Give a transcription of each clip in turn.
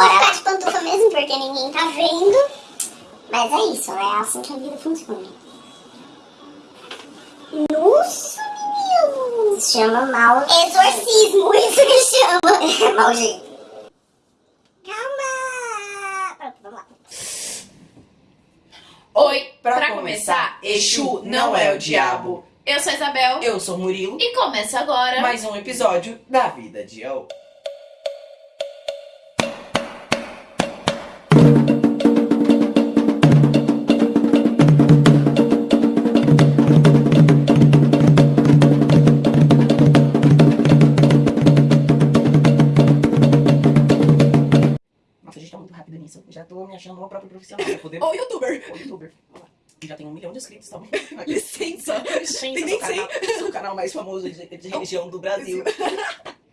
vou ficar de pantufa mesmo, porque ninguém tá vendo. Mas é isso, é assim que a vida funciona. Nossa, menino! Isso chama mal... Exorcismo, isso que chama. mal jeito. Calma! Pronto, vamos lá. Oi, Pra pra, começar, começar, Exu não é o diabo. Eu sou a Isabel Eu sou o Murilo, e começa agora. mais um episódio da Vida de El. Tô me achando uma própria profissional poder... Ou youtuber. Ou youtuber. Já tem um milhão de inscritos, tá? Licença. Licença, Tem nem canal, sou o canal mais famoso de, de religião do Brasil.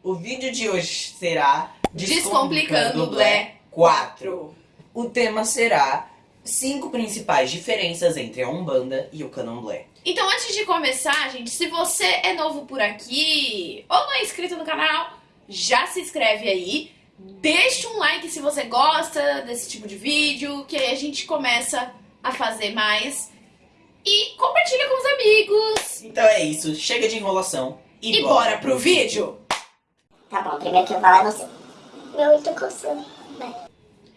O vídeo de hoje será Descomplicando o Blé 4. O tema será cinco principais diferenças entre a Umbanda e o Candomblé. Então, antes de começar, gente, se você é novo por aqui ou não é inscrito no canal, já se inscreve aí. Deixa um like se você gosta desse tipo de vídeo, que aí a gente começa a fazer mais. E compartilha com os amigos. Então é isso, chega de enrolação e, E bora pro vídeo. Tá bom, primeiro que eu falar é você. Meu tá coçando. Vai.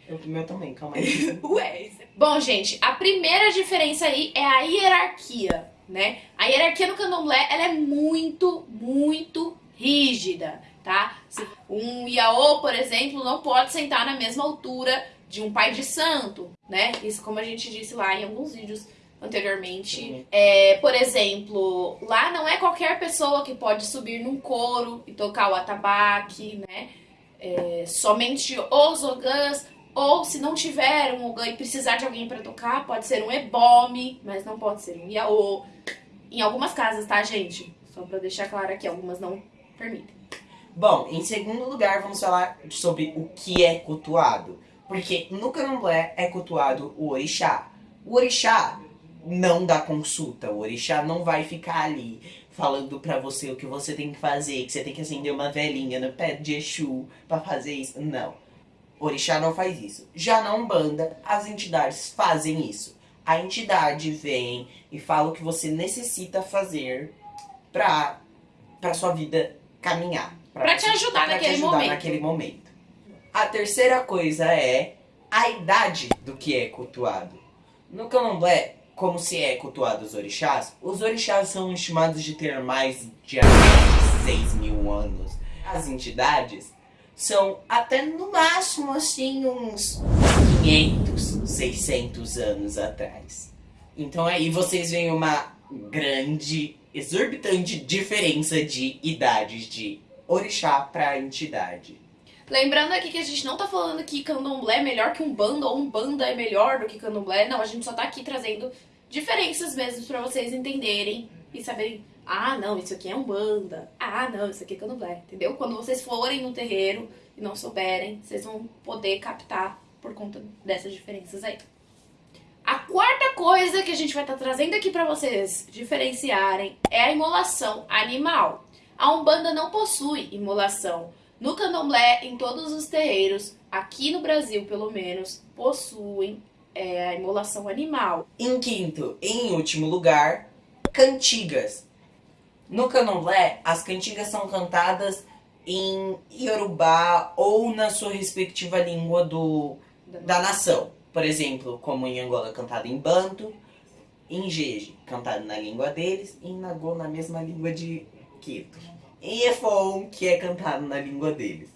Eu, o meu também, calma aí. Ué. Bom, gente, a primeira diferença aí é a hierarquia, né? A hierarquia no candomblé, ela é muito, muito rígida, tá? Um iaô, por exemplo, não pode sentar na mesma altura de um pai de santo, né? Isso como a gente disse lá em alguns vídeos anteriormente. É, por exemplo, lá não é qualquer pessoa que pode subir num coro e tocar o atabaque, né? É, somente os ogãs, ou se não tiver um ogã e precisar de alguém para tocar, pode ser um ebome, mas não pode ser um iaô. Em algumas casas, tá, gente? Só pra deixar claro aqui, algumas não permitem. Bom, em segundo lugar, vamos falar sobre o que é cultuado. Porque no candomblé é cultuado o orixá. O orixá não dá consulta, o orixá não vai ficar ali falando pra você o que você tem que fazer, que você tem que acender uma velhinha no pé de Exu pra fazer isso. Não. O orixá não faz isso. Já na Umbanda, as entidades fazem isso. A entidade vem e fala o que você necessita fazer pra, pra sua vida caminhar. Pra te ajudar pra te naquele ajudar momento. naquele momento. A terceira coisa é a idade do que é cultuado. No candomblé, como se é cultuado os orixás, os orixás são estimados de ter mais de 6 mil anos. As entidades são até no máximo assim uns 500, 600 anos atrás. Então aí vocês veem uma grande, exorbitante diferença de idades de orixá pra entidade. Lembrando aqui que a gente não tá falando que candomblé é melhor que um banda ou um banda é melhor do que candomblé. Não, a gente só tá aqui trazendo diferenças mesmo pra vocês entenderem e saberem. Ah, não, isso aqui é um banda. Ah, não, isso aqui é candomblé. Entendeu? Quando vocês forem no terreiro e não souberem, vocês vão poder captar por conta dessas diferenças aí. A quarta coisa que a gente vai estar trazendo aqui pra vocês diferenciarem é a imolação animal. A Umbanda não possui imolação. No candomblé, em todos os terreiros, aqui no Brasil pelo menos, possuem é, a imolação animal. Em quinto e em último lugar, cantigas. No candomblé, as cantigas são cantadas em Yorubá ou na sua respectiva língua do, da nação. Por exemplo, como em Angola, cantado em Banto, em Jeje, cantado na língua deles, e em Nagô, na mesma língua de Quito. Em Efon, que é cantado na língua deles.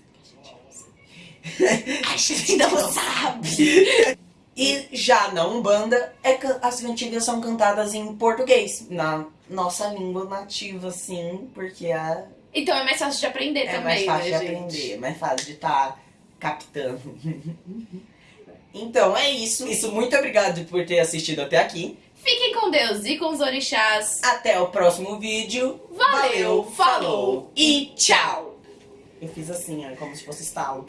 A gente não sabe! E já na Umbanda, é, as cantigas são cantadas em português, na nossa língua nativa, sim, porque a, Então é mais fácil de aprender é também, mais fácil né, de gente? aprender, é mais fácil de estar captando. então é isso. Isso, muito obrigado por ter assistido até aqui. Fiquem com Deus e com os orixás. Até o próximo vídeo. Valeu, falou e tchau! Eu fiz assim, ó, como se fosse estalo.